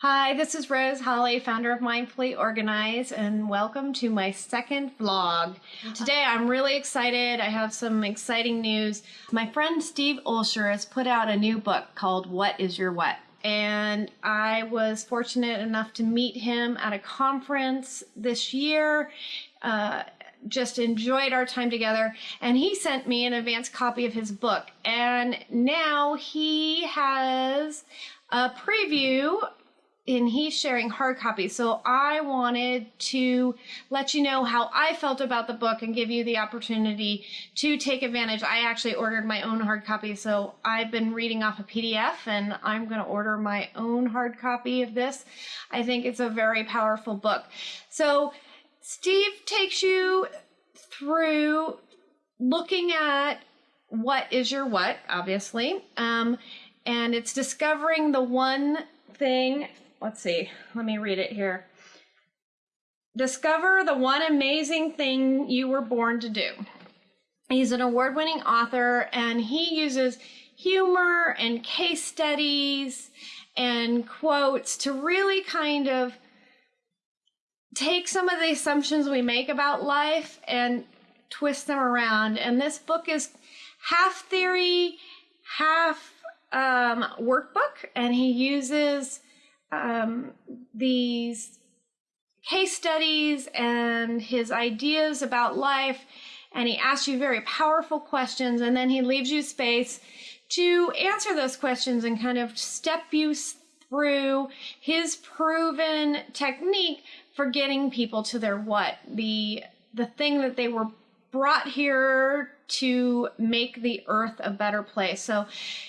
Hi, this is Rose Holly, founder of Mindfully Organized, and welcome to my second vlog. Today I'm really excited. I have some exciting news. My friend Steve Olsher has put out a new book called What is Your What? And I was fortunate enough to meet him at a conference this year. Uh, just enjoyed our time together and he sent me an advance copy of his book and now he has a preview and he's sharing hard copies. So I wanted to let you know how I felt about the book and give you the opportunity to take advantage. I actually ordered my own hard copy, so I've been reading off a PDF and I'm going to order my own hard copy of this. I think it's a very powerful book. So Steve takes you through looking at what is your what, obviously, um, and it's discovering the one thing let's see, let me read it here. Discover the one amazing thing you were born to do. He's an award winning author and he uses humor and case studies and quotes to really kind of take some of the assumptions we make about life and twist them around. And this book is half theory, half um, workbook, and he uses um, these case studies and his ideas about life and he asks you very powerful questions and then he leaves you space to answer those questions and kind of step you through his proven technique for getting people to their what the the thing that they were brought here to make the earth a better place. So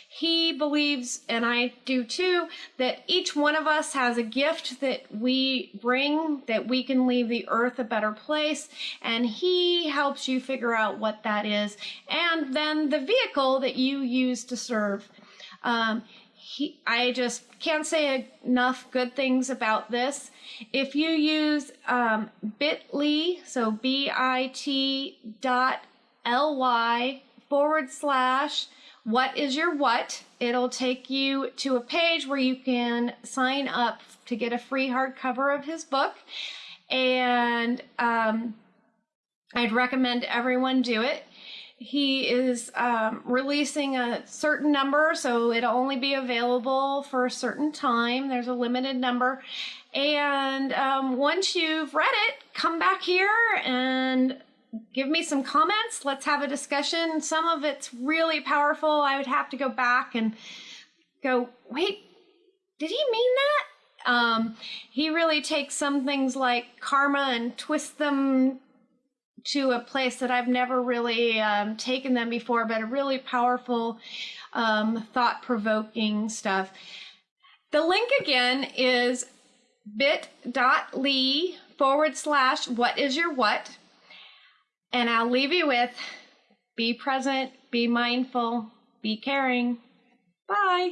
he believes, and I do too, that each one of us has a gift that we bring that we can leave the earth a better place. And he helps you figure out what that is. And then the vehicle that you use to serve. Um, he, I just can't say enough good things about this. If you use um, bit.ly, so B-I-T dot L-Y forward slash what is your what, it'll take you to a page where you can sign up to get a free hardcover of his book. And um, I'd recommend everyone do it. He is um, releasing a certain number, so it'll only be available for a certain time. There's a limited number. And um, once you've read it, come back here and give me some comments. Let's have a discussion. Some of it's really powerful. I would have to go back and go, wait, did he mean that? Um, he really takes some things like karma and twists them to a place that I've never really um, taken them before, but a really powerful, um, thought provoking stuff. The link again is bit.ly forward slash what is your what. And I'll leave you with be present, be mindful, be caring. Bye.